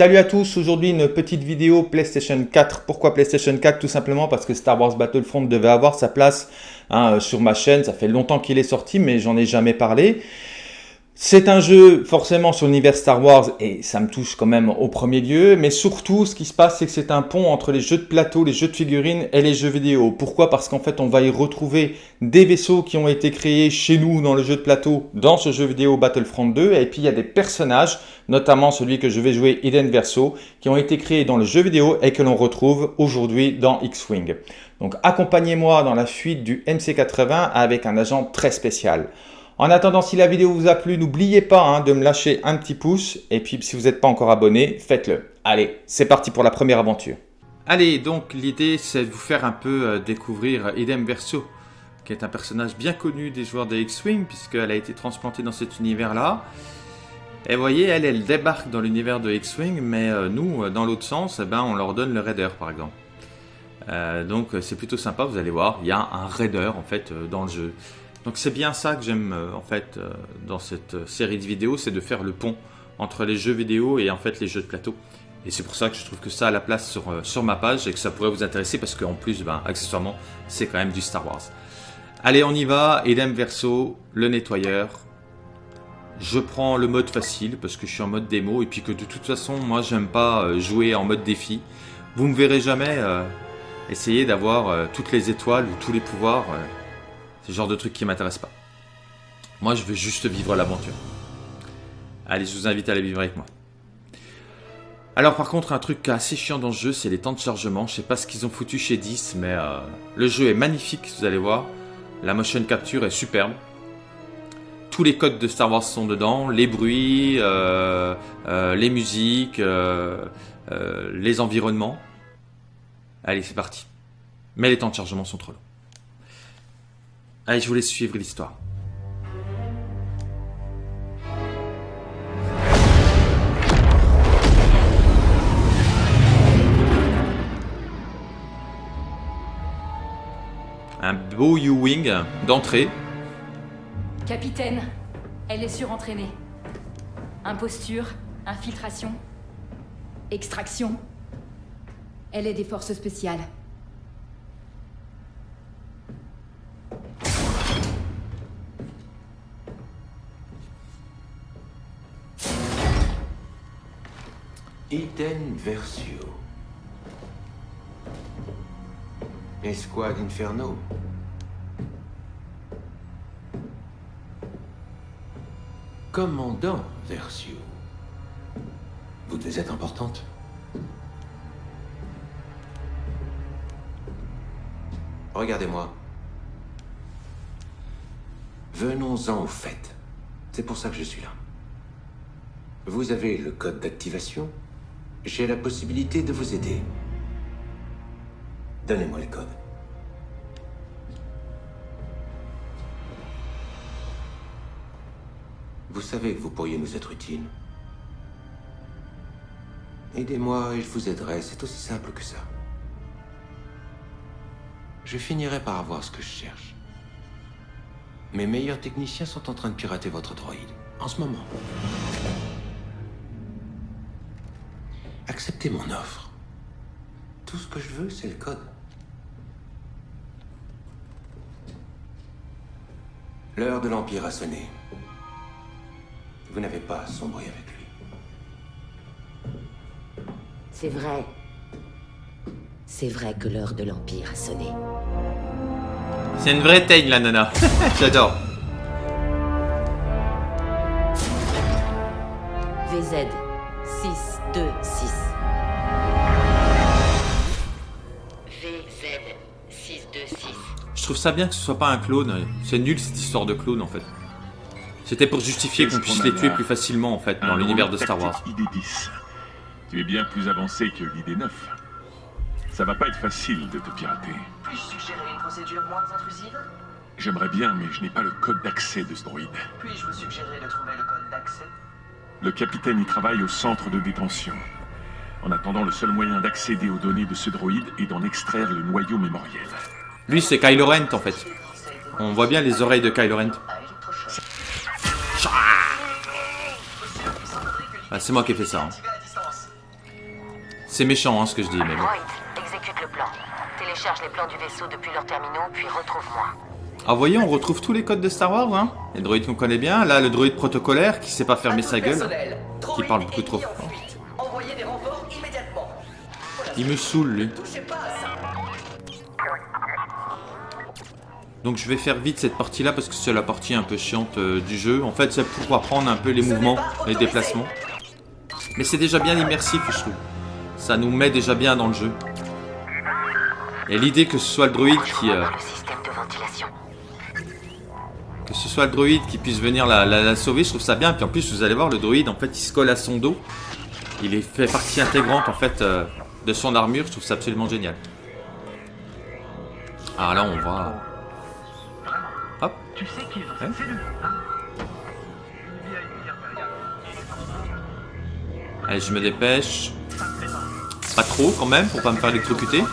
Salut à tous, aujourd'hui une petite vidéo PlayStation 4. Pourquoi PlayStation 4 Tout simplement parce que Star Wars Battlefront devait avoir sa place hein, sur ma chaîne. Ça fait longtemps qu'il est sorti, mais j'en ai jamais parlé. C'est un jeu forcément sur l'univers Star Wars et ça me touche quand même au premier lieu, mais surtout ce qui se passe c'est que c'est un pont entre les jeux de plateau, les jeux de figurines et les jeux vidéo. Pourquoi? Parce qu'en fait on va y retrouver des vaisseaux qui ont été créés chez nous dans le jeu de plateau, dans ce jeu vidéo Battlefront 2, et puis il y a des personnages, notamment celui que je vais jouer Eden Verso, qui ont été créés dans le jeu vidéo et que l'on retrouve aujourd'hui dans X-Wing. Donc accompagnez-moi dans la fuite du MC80 avec un agent très spécial. En attendant, si la vidéo vous a plu, n'oubliez pas hein, de me lâcher un petit pouce. Et puis, si vous n'êtes pas encore abonné, faites-le. Allez, c'est parti pour la première aventure. Allez, donc l'idée, c'est de vous faire un peu euh, découvrir Idem Verso, qui est un personnage bien connu des joueurs de X-Wing, puisqu'elle a été transplantée dans cet univers-là. Et vous voyez, elle, elle débarque dans l'univers de X-Wing, mais euh, nous, euh, dans l'autre sens, eh ben, on leur donne le Raider, par exemple. donc c'est plutôt sympa, vous allez voir, il y a un Raider, en fait, dans le jeu. Donc c'est bien ça que j'aime euh, en fait euh, dans cette euh, série de vidéos, c'est de faire le pont entre les jeux vidéo et en fait les jeux de plateau. Et c'est pour ça que je trouve que ça a la place sur, ma page et que ça pourrait vous intéresser parce qu'en plus, ben, accessoirement, c'est quand même du Star Wars. Allez, on y va. Edem Verso, le nettoyeur. Je prends le mode facile parce que je suis en mode démo et puis que de toute façon, moi, j'aime pas jouer en mode défi. Vous me verrez jamais essayer d'avoir toutes les étoiles ou tous les pouvoirs. Genre de truc qui m'intéresse pas. Moi, je veux juste vivre l'aventure. Allez, je vous invite à aller vivre avec moi. Alors par contre, un truc assez chiant dans ce jeu, c'est les temps de chargement. Je sais pas ce qu'ils ont foutu chez 10, mais euh, le jeu est magnifique, vous allez voir. La motion capture est superbe. Tous les codes de Star Wars sont dedans, les bruits, euh, euh, les musiques, les environnements. Allez, c'est parti. Mais les temps de chargement sont trop longs. Allez, je vous laisse suivre l'histoire. Un beau U-Wing d'entrée. Capitaine, elle est surentraînée. Imposture, infiltration, extraction. Elle est des forces spéciales. Iten Versio. Esquad Inferno. Commandant Versio. Vous devez être importante. Regardez-moi. Venons-en au fait. C'est pour ça que je suis là. Vous avez le code d'activation? J'ai la possibilité de vous aider. Donnez-moi le code. Vous savez que vous pourriez nous être utile. Aidez-moi et je vous aiderai, c'est aussi simple que ça. Je finirai par avoir ce que je cherche. Mes meilleurs techniciens sont en train de pirater votre droïde, en ce moment. Acceptez mon offre. Tout ce que je veux, c'est le code. L'heure de l'Empire a sonné. Vous n'avez pas sombré avec lui. C'est vrai. C'est vrai que l'heure de l'Empire a sonné. C'est une vraie teigne, la nana. J'adore. VZ trouve ça bien que ce soit pas un clone. C'est nul cette histoire de clone en fait. C'était pour justifier qu'on puisse les tuer plus facilement en fait dans l'univers de Star Wars. ID10. Tu es bien plus avancé que l'ID9. Ça va pas être facile de te pirater. Puis-je suggérer une procédure moins intrusive? J'aimerais bien, mais je n'ai pas le code d'accès de ce droïde. Puis-je vous suggérer de trouver le code d'accès? Le capitaine y travaille au centre de détention. En attendant, le seul moyen d'accéder aux données de ce droïde est d'en extraire le noyau mémoriel. Lui, c'est Kylo Ren, en fait. On voit bien les oreilles de Kylo Ren. Ah, c'est moi qui ai fait ça. Hein. C'est méchant hein, ce que je dis, mais bon. Droid, exécute le plan. Télécharge les plans du vaisseau depuis leurs terminaux, puis retrouve-moi. Ah, voyez, on retrouve tous les codes de Star Wars, hein. Les droïdes qu'on connaît bien. Là, le droïde protocolaire qui sait pas fermer sa gueule. Qui parle beaucoup trop fort. Il me saoule, lui. Donc je vais faire vite cette partie-là parce que c'est la partie un peu chiante euh, du jeu. En fait, c'est pour apprendre un peu les mouvements, les déplacements. Mais c'est déjà bien immersif, je trouve. Ça nous met déjà bien dans le jeu. Et l'idée que ce soit le droïde qui... euh, que ce soit le droïde qui puisse venir la, la- la sauver, je trouve ça bien. Puis en plus, vous allez voir, le droïde, en fait, il se colle à son dos. Il est fait partie intégrante, en fait, euh, de son armure. Je trouve ça absolument génial. Ah là, on va... Hop. Tu sais qui est dans cette cellule, hein Allez, je me dépêche. Pas trop, quand même, pour pas me faire électrocuter. Aller.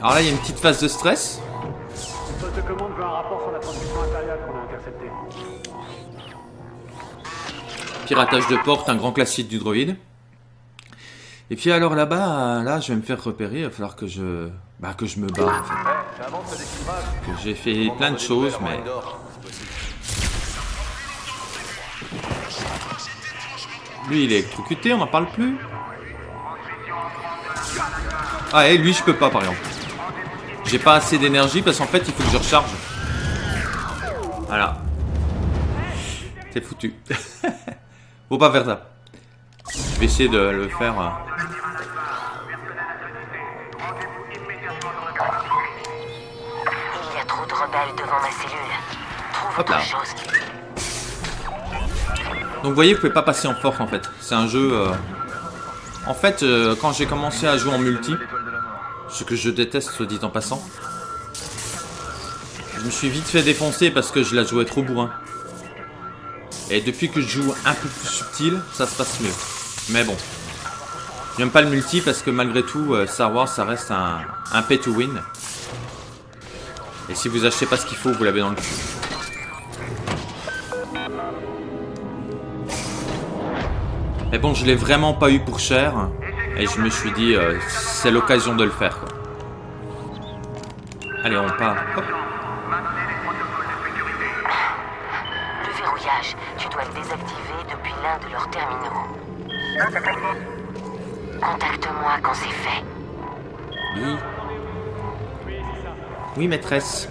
Alors là, il y a une petite phase de stress. Piratage de porte, un grand classique du droïde. Et puis alors là-bas, là, je vais me faire repérer. Il va falloir que je, bah, que je me barre. En fait. J'ai fait plein de choses, mais lui, il est électrocuté. On n'en parle plus. Ah, et lui, je peux pas, par exemple. J'ai pas assez d'énergie parce qu'en fait, il faut que je recharge. Voilà. C'est foutu. Faut pas faire ça. Je vais essayer de le faire. euh. Il y a trop de rebelles devant ma cellule. Trouve Hop là. autre chose. Donc vous voyez, vous pouvez pas passer en force en fait. C'est un jeu. euh, En fait, euh, quand j'ai commencé à jouer en multi, ce que je déteste, soit dit en passant, je me suis vite fait défoncer parce que je la jouais trop bourrin. Et depuis que je joue un peu plus subtil, ça se passe mieux. Mais bon. J'aime pas le multi parce que malgré tout, euh, Star Wars, ça reste un, un pay to win. Et si vous achetez pas ce qu'il faut, vous l'avez dans le cul. Mais bon, je l'ai vraiment pas eu pour cher. Et je me suis dit, euh, c'est l'occasion de le faire. Allez, on part. Hop. Terminaux. Contacte-moi quand c'est fait. Oui. Oui, maîtresse.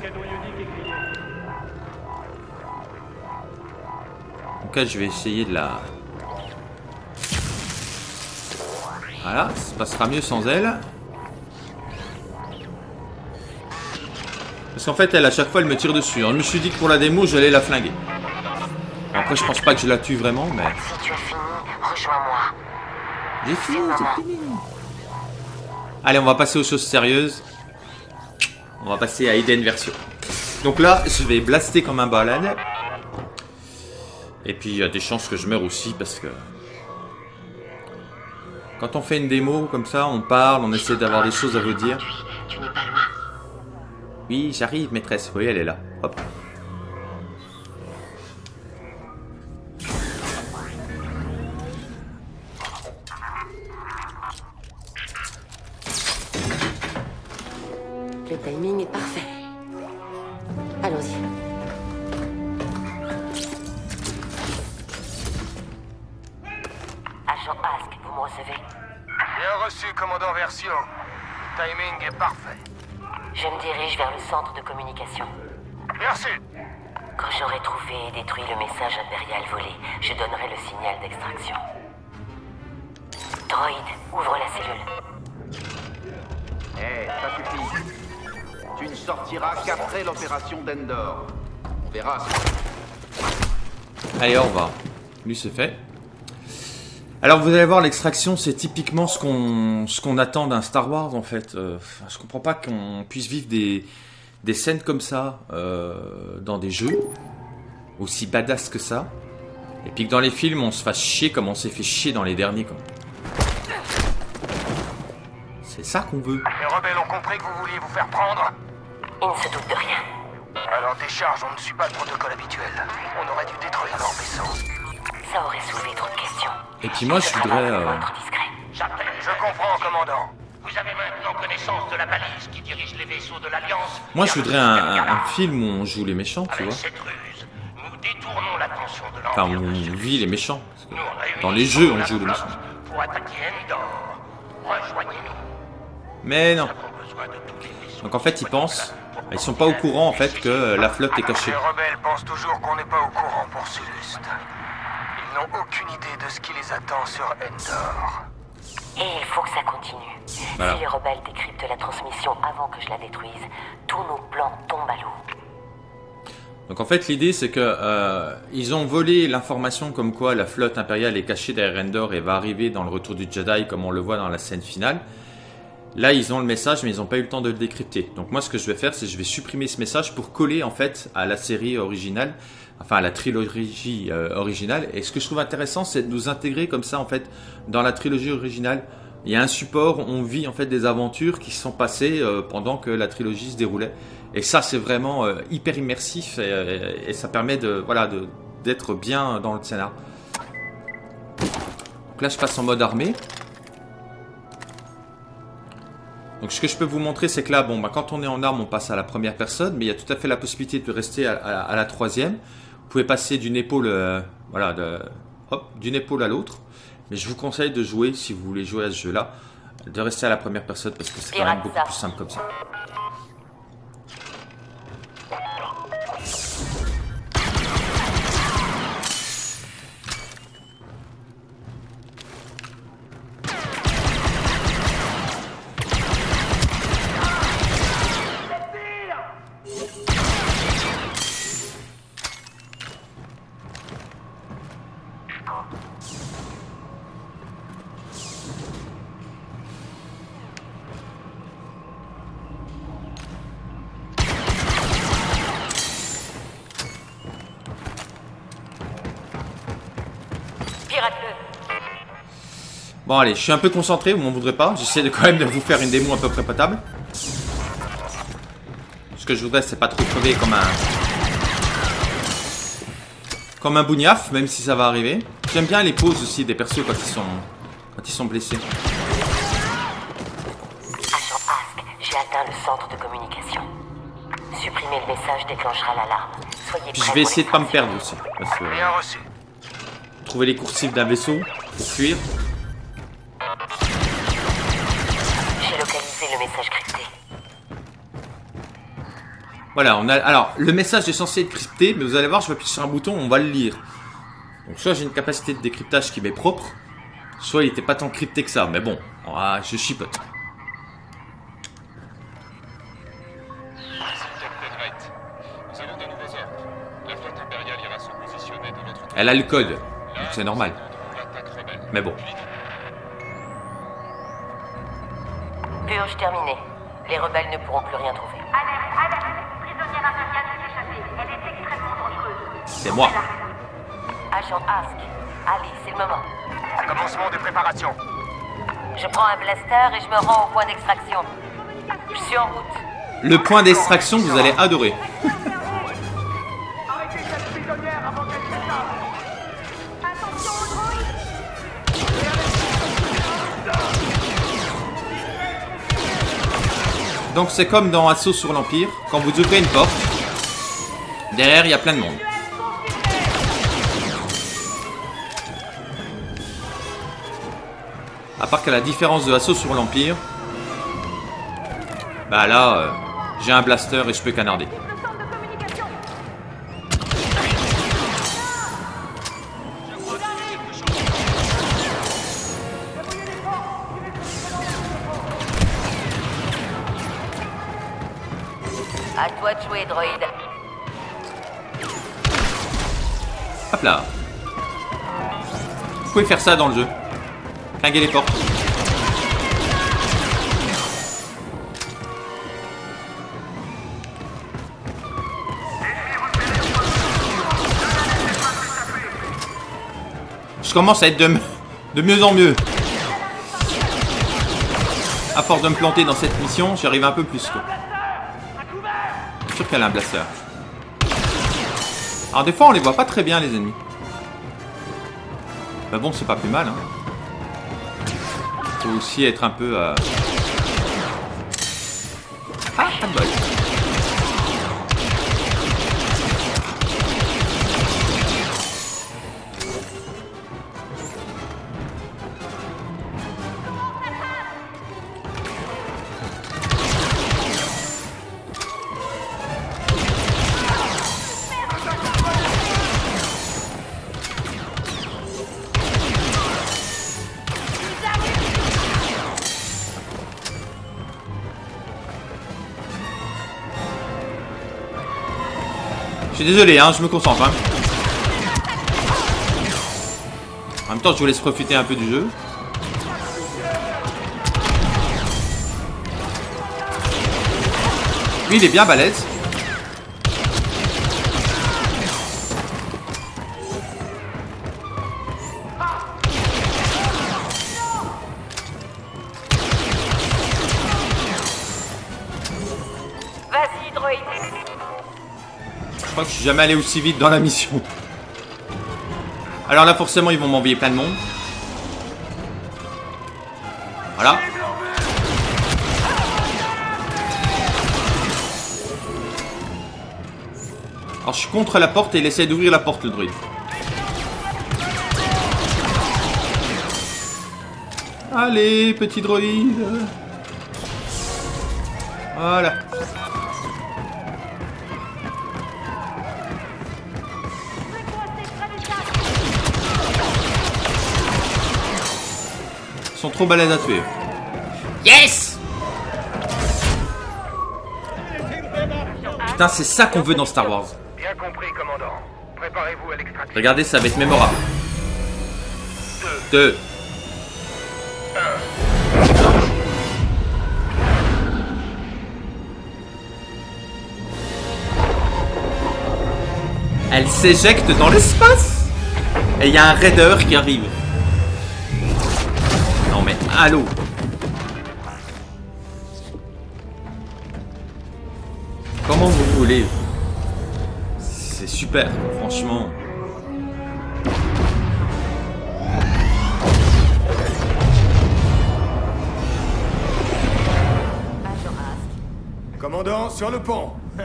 Donc là, je vais essayer de la... Voilà, ça se passera mieux sans elle. Parce qu'en fait, elle, à chaque fois, elle me tire dessus. Alors, je me suis dit que pour la démo, j'allais la flinguer. Après, je pense pas que je la tue vraiment, mais... Si tu as fini, rejoins-moi. Allez, on va passer aux choses sérieuses. On va passer à Eden version. Donc là, je vais blaster comme un balade. Et puis, il y a des chances que je meure aussi parce que... Quand on fait une démo comme ça, on parle, on essaie d'avoir des choses à vous dire. Oui, j'arrive, maîtresse. Oui, elle est là. Hop. Le message impérial volé, je donnerai le signal d'extraction. Droid, ouvre la cellule. Eh, ça suffit. Tu ne sortiras qu'après l'opération d'Endor. On verra. Allez, au revoir. Lui, c'est fait. Alors, vous allez voir, l'extraction, c'est typiquement ce qu'on ce qu'on attend d'un Star Wars, en fait. Euh, je comprends pas qu'on puisse vivre des, des scènes comme ça euh, dans des jeux, aussi badass que ça. Et puis que dans les films, on se fasse chier comme on s'est fait chier dans les derniers. Quoi. C'est ça qu'on veut. Les rebelles ont compris que vous vouliez vous faire prendre. Il ne se doute de rien. Alors décharge, on ne suit pas le protocole habituel. On aurait dû détruire leur vaisseau. Ça aurait soulevé trop de questions. Et puis moi, je voudrais... euh. J'appelle, je comprends, commandant. Vous avez maintenant connaissance de la balise qui dirige les vaisseaux de l'Alliance. Moi, je voudrais un, un- un film où on joue les méchants, tu Avec vois. cette nous détournons l'attention de Enfin, on vit les méchants. Dans les jeux, on joue les méchants. Pour attaquer Endor. Rejoignez-nous. Mais non. Donc en fait, ils pensent... Ils sont pas au courant, en fait, que la flotte est cachée. Les rebelles pensent toujours qu'on n'est pas au courant pour Suluste. Ils n'ont aucune idée de ce qui les attend sur Endor. Et il faut que ça continue. Voilà. Si les rebelles décryptent la transmission avant que je la détruise, tous nos plans tombent à l'eau. Donc en fait l'idée c'est que euh, ils ont volé l'information comme quoi la flotte impériale est cachée derrière Endor et va arriver dans le retour du Jedi comme on le voit dans la scène finale. Là ils ont le message mais ils n'ont pas eu le temps de le décrypter. Donc moi ce que je vais faire c'est je vais supprimer ce message pour coller en fait à la série originale, enfin à la trilogie euh, originale. Et ce que je trouve intéressant c'est de nous intégrer comme ça en fait dans la trilogie originale. Il y a un support, on vit en fait des aventures qui se sont passées euh, pendant que la trilogie se déroulait. Et ça, c'est vraiment euh, hyper immersif et, ça permet de voilà d'être bien dans le scénar. Donc là, je passe en mode armée. Donc ce que je peux vous montrer, c'est que là, bon, bah, quand on est en arme, on passe à la première personne, mais il y a tout à fait la possibilité de rester à, la troisième. Vous pouvez passer d'une épaule, euh, d'une épaule à l'autre. Mais je vous conseille de jouer, si vous voulez jouer à ce jeu-là, de rester à la première personne parce que c'est quand même beaucoup plus simple comme ça. Bon allez, je suis un peu concentré, vous m'en voudrez pas. J'essaie de quand même de vous faire une démo à peu près potable. Ce que je voudrais, c'est pas trop crever comme un... Comme un bougnaf, même si ça va arriver. J'aime bien les pauses aussi des persos quand ils sont, quand ils sont blessés. Agent Ask, j'ai atteint le centre de communication. Supprimer le message déclenchera l'alarme. Soyez Puis je vais essayer de pas me perdre aussi. Parce que Rien reçu. trouver les coursives d'un vaisseau, pour fuir. Voilà, on a. Alors, le message est censé être crypté, mais vous allez voir, je vais appuyer sur un bouton, on va le lire. Donc, soit j'ai une capacité de décryptage qui m'est propre, soit il était pas tant crypté que ça. Mais bon, ah, je chipote. Elle a le code, donc c'est normal. Mais bon. Purge terminée. Les rebelles ne pourront plus rien trouver. Alerte, alerte Prisonnière impériale s'est échappée. Elle est extrêmement dangereuse. C'est moi. Agent Ask, allez, c'est le moment. Commencement des préparations. Je prends un blaster et je me rends au point d'extraction. Je suis en route. Le point d'extraction, vous allez adorer. Arrêtez cette prisonnière avant qu'elle s'échappe Attention aux droïdes Donc c'est comme dans Assaut sur l'Empire, quand vous ouvrez une porte, derrière il y a plein de monde. Qu'à la différence de Assaut sur l'Empire, bah là, euh, j'ai un blaster et je peux canarder. À toi de jouer, droïde. Hop là. Vous pouvez faire ça dans le jeu. Clinguer les portes. Commence à être de, mieux en mieux. À force de me planter dans cette mission, j'y arrive un peu plus. couvert suis sûr qu'elle a un blaster. Alors des fois on les voit pas très bien les ennemis. Mais bon c'est pas plus mal. Hein. Faut aussi être un peu... Euh... Je suis désolé, hein, je me concentre. Hein. En même temps, je vous laisse profiter un peu du jeu. Lui, il est bien balèze. Crois que je suis jamais allé aussi vite dans la mission. Alors là, forcément, ils vont m'envoyer plein de monde. Voilà. Alors je suis contre la porte et il essaie d'ouvrir la porte, le druide. Allez, petit droïde. Voilà. Trop balèzes à tuer. Yes Putain, c'est ça qu'on veut dans Star Wars. Bien compris, commandant. Préparez-vous à l'extraction. Regardez, ça va être mémorable. 2. Elle s'éjecte dans l'espace Et il y a un raider qui arrive. Mais, allô Comment vous voulez? C'est super, franchement. Commandant, sur le pont.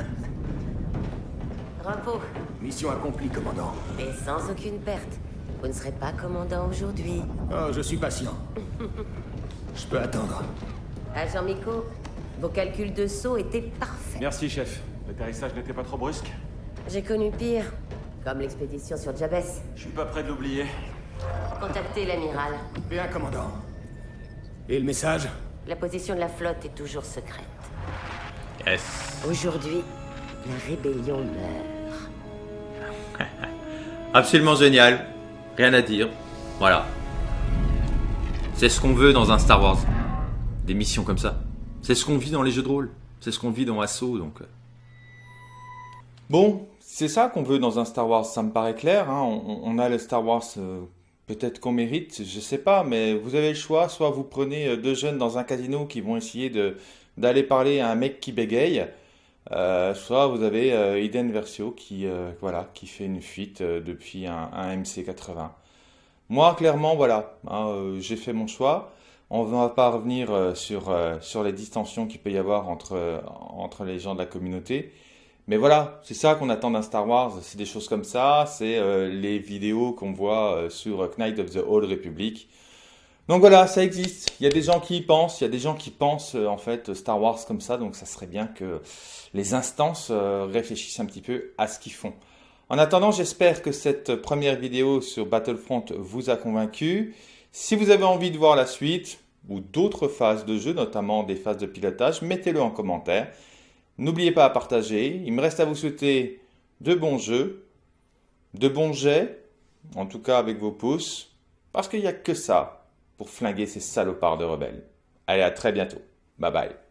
Repos, Mission accomplie, commandant. mais sans aucune perte. Vous ne serez pas commandant aujourd'hui. Oh, je suis patient. Je peux attendre. Agent Miko, vos calculs de saut étaient parfaits. Merci, chef. L'atterrissage n'était pas trop brusque J'ai connu pire, comme l'expédition sur Jabès. Je suis pas prêt de l'oublier. Contactez l'amiral. Bien, commandant. Et le message? La position de la flotte est toujours secrète. Yes. Aujourd'hui, la rébellion meurt. Absolument génial. Rien à dire. Voilà. C'est ce qu'on veut dans un Star Wars. Des missions comme ça. C'est ce qu'on vit dans les jeux de rôle. C'est ce qu'on vit dans Assaut, donc. euh. Bon, c'est ça qu'on veut dans un Star Wars, ça me paraît clair. hein. On, a le Star Wars euh, peut-être qu'on mérite, je sais pas, mais vous avez le choix. Soit vous prenez euh, deux jeunes dans un casino qui vont essayer d'aller parler à un mec qui bégaye, euh, soit vous avez euh, Eden Versio qui, euh, voilà, qui fait une fuite euh, depuis un, un MC80. Moi, clairement, voilà, hein, j'ai fait mon choix. On ne va pas revenir sur, sur les distensions qu'il peut y avoir entre, entre les gens de la communauté. Mais voilà, c'est ça qu'on attend d'un Star Wars, c'est des choses comme ça, c'est les vidéos qu'on voit sur Knight of the Old Republic. Donc voilà, ça existe. Il y a des gens qui y pensent, il y a des gens qui pensent euh, en fait Star Wars comme ça, donc ça serait bien que les instances euh, réfléchissent un petit peu à ce qu'ils font. En attendant, j'espère que cette première vidéo sur Battlefront vous a convaincu. Si vous avez envie de voir la suite ou d'autres phases de jeu, notamment des phases de pilotage, mettez-le en commentaire. N'oubliez pas à partager. Il me reste à vous souhaiter de bons jeux, de bons jets, en tout cas avec vos pouces, parce qu'il n'y a que ça pour flinguer ces salopards de rebelles. Allez, à très bientôt. Bye bye.